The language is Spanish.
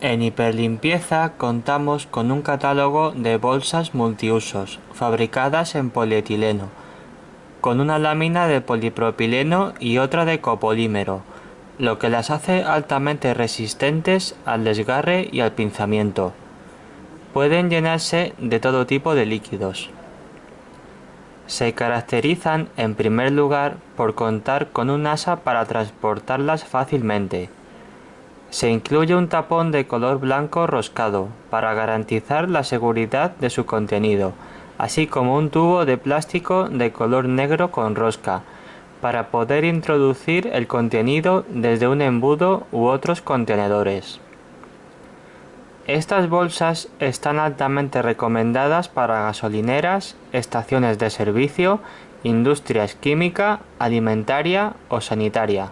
En Hiperlimpieza contamos con un catálogo de bolsas multiusos fabricadas en polietileno, con una lámina de polipropileno y otra de copolímero, lo que las hace altamente resistentes al desgarre y al pinzamiento. Pueden llenarse de todo tipo de líquidos. Se caracterizan en primer lugar por contar con un asa para transportarlas fácilmente. Se incluye un tapón de color blanco roscado para garantizar la seguridad de su contenido, así como un tubo de plástico de color negro con rosca, para poder introducir el contenido desde un embudo u otros contenedores. Estas bolsas están altamente recomendadas para gasolineras, estaciones de servicio, industrias química, alimentaria o sanitaria.